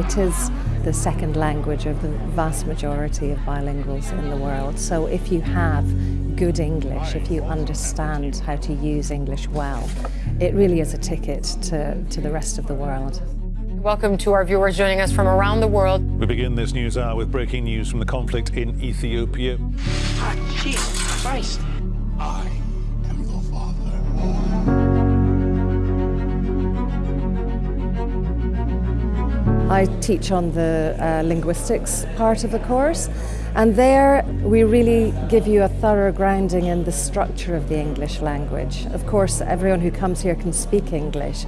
It is the second language of the vast majority of bilinguals in the world. So if you have good English, if you understand how to use English well, it really is a ticket to, to the rest of the world. Welcome to our viewers joining us from around the world. We begin this news hour with breaking news from the conflict in Ethiopia. Ah, Jesus Christ. I I teach on the uh, linguistics part of the course and there we really give you a thorough grounding in the structure of the English language. Of course everyone who comes here can speak English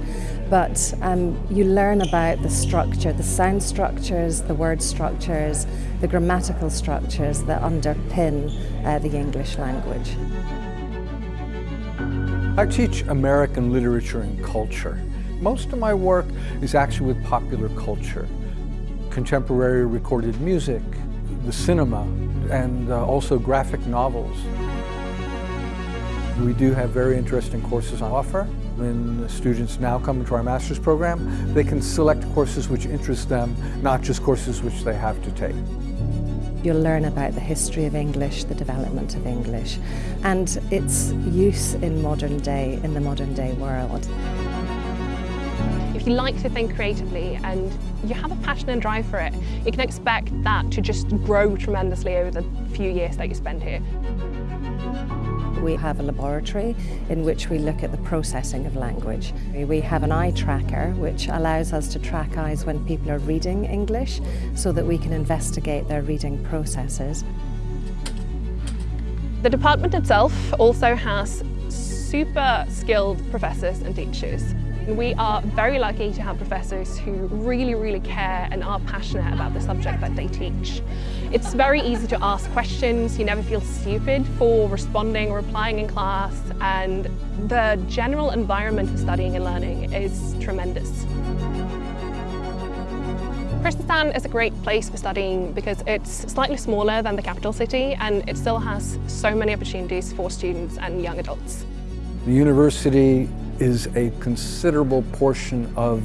but um, you learn about the structure, the sound structures, the word structures, the grammatical structures that underpin uh, the English language. I teach American literature and culture. Most of my work is actually with popular culture, contemporary recorded music, the cinema, and uh, also graphic novels. We do have very interesting courses on offer. When students now come into our master's program, they can select courses which interest them, not just courses which they have to take. You'll learn about the history of English, the development of English, and its use in modern day, in the modern day world. If you like to think creatively and you have a passion and drive for it, you can expect that to just grow tremendously over the few years that you spend here. We have a laboratory in which we look at the processing of language. We have an eye tracker which allows us to track eyes when people are reading English so that we can investigate their reading processes. The department itself also has super skilled professors and teachers. We are very lucky to have professors who really, really care and are passionate about the subject that they teach. It's very easy to ask questions, you never feel stupid for responding or replying in class, and the general environment of studying and learning is tremendous. Kristiansand is a great place for studying because it's slightly smaller than the capital city and it still has so many opportunities for students and young adults. The university is a considerable portion of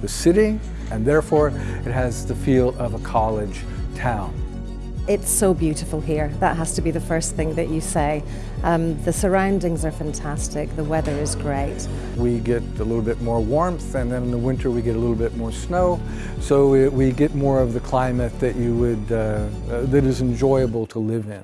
the city and therefore it has the feel of a college town. It's so beautiful here. That has to be the first thing that you say. Um, the surroundings are fantastic. The weather is great. We get a little bit more warmth and then in the winter we get a little bit more snow. So we, we get more of the climate that you would, uh, uh, that is enjoyable to live in.